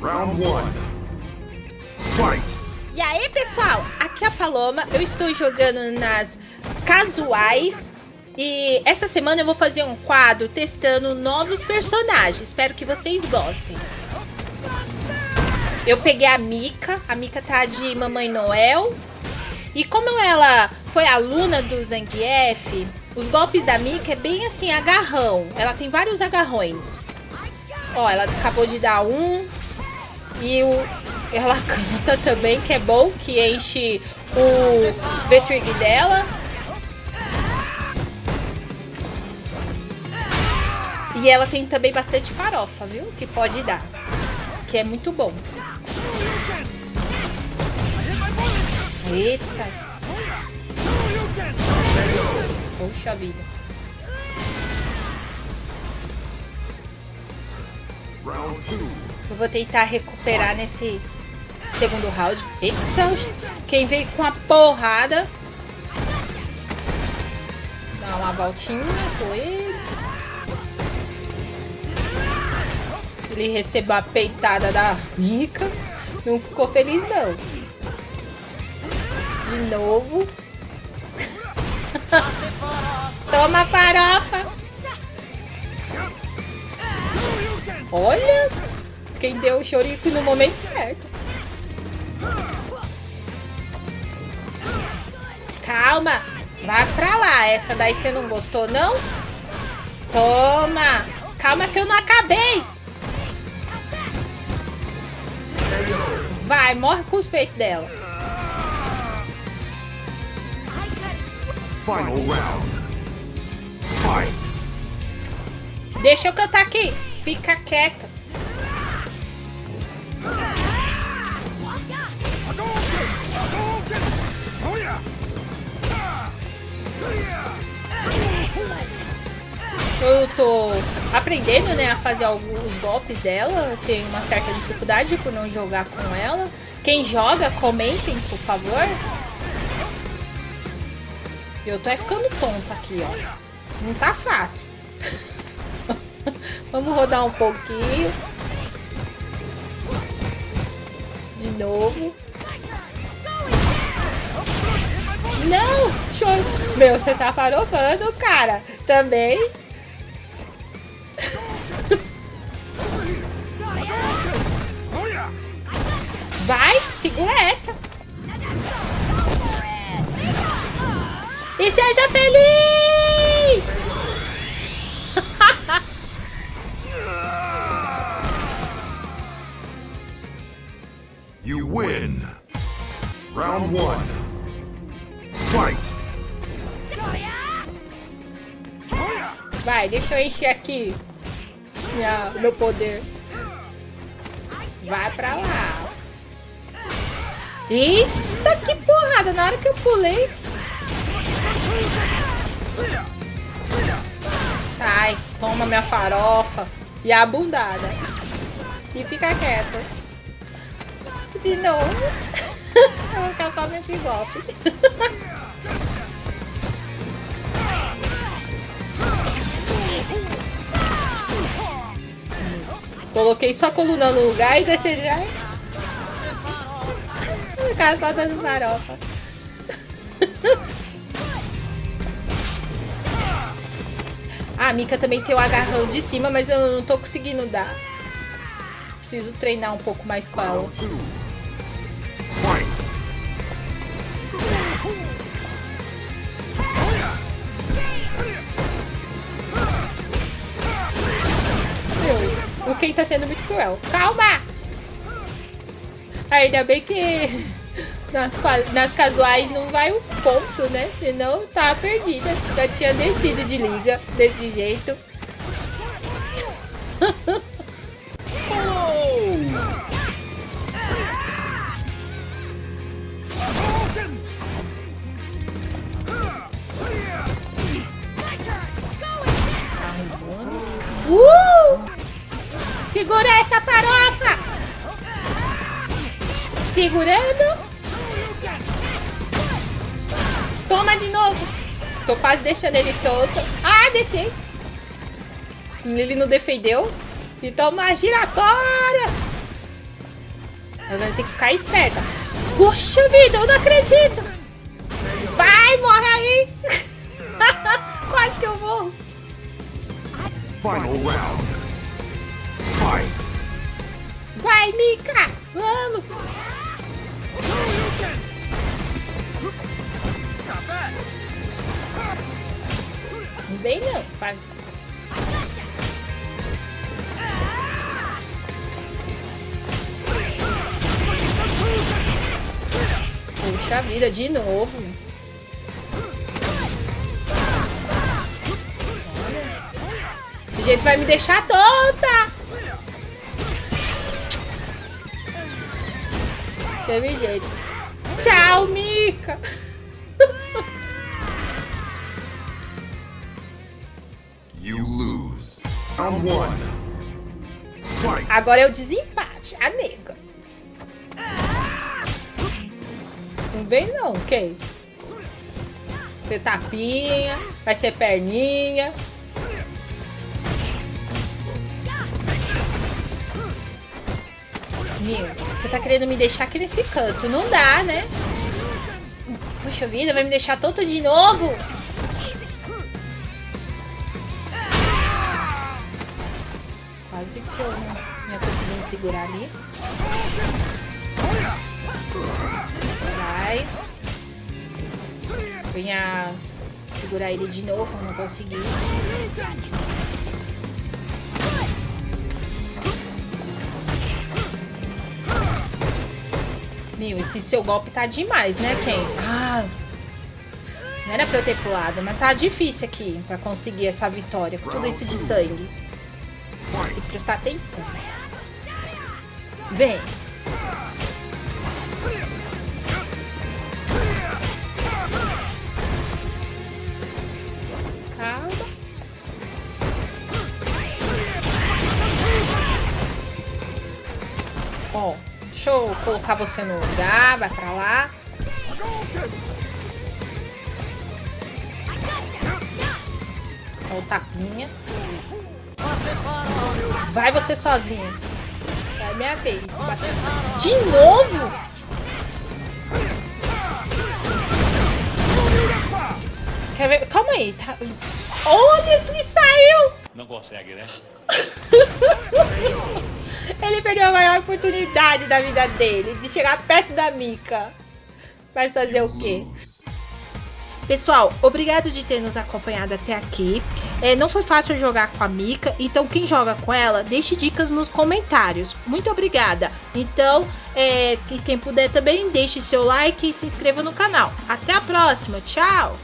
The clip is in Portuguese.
Round one. Fight! E aí, pessoal? Aqui é a Paloma. Eu estou jogando nas casuais. E essa semana eu vou fazer um quadro testando novos personagens. Espero que vocês gostem. Eu peguei a Mika. A Mika tá de Mamãe Noel. E como ela foi aluna do Zangief, os golpes da Mika é bem assim, agarrão. Ela tem vários agarrões. Ó, ela acabou de dar um. E o, ela canta também, que é bom, que enche o V-Trig dela. E ela tem também bastante farofa, viu? Que pode dar. Que é muito bom. Eita. Poxa vida. Round two. Eu vou tentar recuperar nesse segundo round. Eita, quem veio com a porrada. Dá uma voltinha, foi. Ele recebeu a peitada da Mika. Não ficou feliz, não. De novo. Toma farofa. Olha. Quem deu o chorico no momento certo. Calma. Vai pra lá. Essa daí você não gostou, não? Toma. Calma que eu não acabei. Vai, morre com os peitos dela. Final round. Fight! Deixa eu cantar aqui. Fica quieto. Eu tô aprendendo, né, a fazer alguns golpes dela. Tenho uma certa dificuldade por não jogar com ela. Quem joga, comentem, por favor. Eu tô ficando tonta aqui, ó. Não tá fácil. Vamos rodar um pouquinho. De novo. Não! Show! Meu, você tá farofando, cara. Também. Segura essa. E seja feliz! You win! Round one. Fight! Vai, deixa eu encher aqui minha, meu poder. Vai pra lá. Eita, que porrada! Na hora que eu pulei. Sai, toma minha farofa e a bundada. E fica quieto. De novo. eu vou ficar só nesse golpe. Coloquei só a coluna no lugar e descer já. Cara só dando farofa. A Mika também tem o agarrão de cima, mas eu não tô conseguindo dar. Preciso treinar um pouco mais com ela. O Ken tá sendo muito cruel. Calma! Ainda bem que nas, nas casuais não vai um ponto, né? Senão tá perdida. Já tinha descido de liga desse jeito. Uh! Segura essa farofa! Segurando. Toma de novo. Tô quase deixando ele tonto. Ah, deixei. Ele não defendeu. E toma a giratória. Agora tem que ficar esperta. Puxa vida, eu não acredito. Vai, morre aí. Quase que eu morro. Final round. Fight. Vai, Mika. Vamos. Não vem não. Vai. Puxa vida, de novo. Esse jeito vai me deixar tonta. Teve jeito. Tchau, Mika. Agora é o desempate. A nega. Não vem não, quem? Você tapinha, vai ser perninha. Minha, você tá querendo me deixar aqui nesse canto. Não dá, né? Puxa vida, vai me deixar tonto de novo? Quase que eu não ia conseguindo segurar ali. Vai. Venha segurar ele de novo, não consegui. Meu, esse seu golpe tá demais, né, Ken? Ah, não era pra eu ter pulado, mas tá difícil aqui pra conseguir essa vitória com tudo isso de sangue. Tem que prestar atenção. Vem. Calma. Ó, deixa eu colocar você no lugar, vai pra lá. Ó o tapinha. Vai você sozinha. É minha vez. De novo? Quer ver? Calma aí. Tá... Olha, ele saiu! Não consegue, né? Ele perdeu a maior oportunidade da vida dele, de chegar perto da Mika. Vai fazer o quê? Pessoal, obrigado de ter nos acompanhado até aqui. É, não foi fácil jogar com a Mika, então quem joga com ela, deixe dicas nos comentários. Muito obrigada. Então, é, que quem puder também, deixe seu like e se inscreva no canal. Até a próxima. Tchau!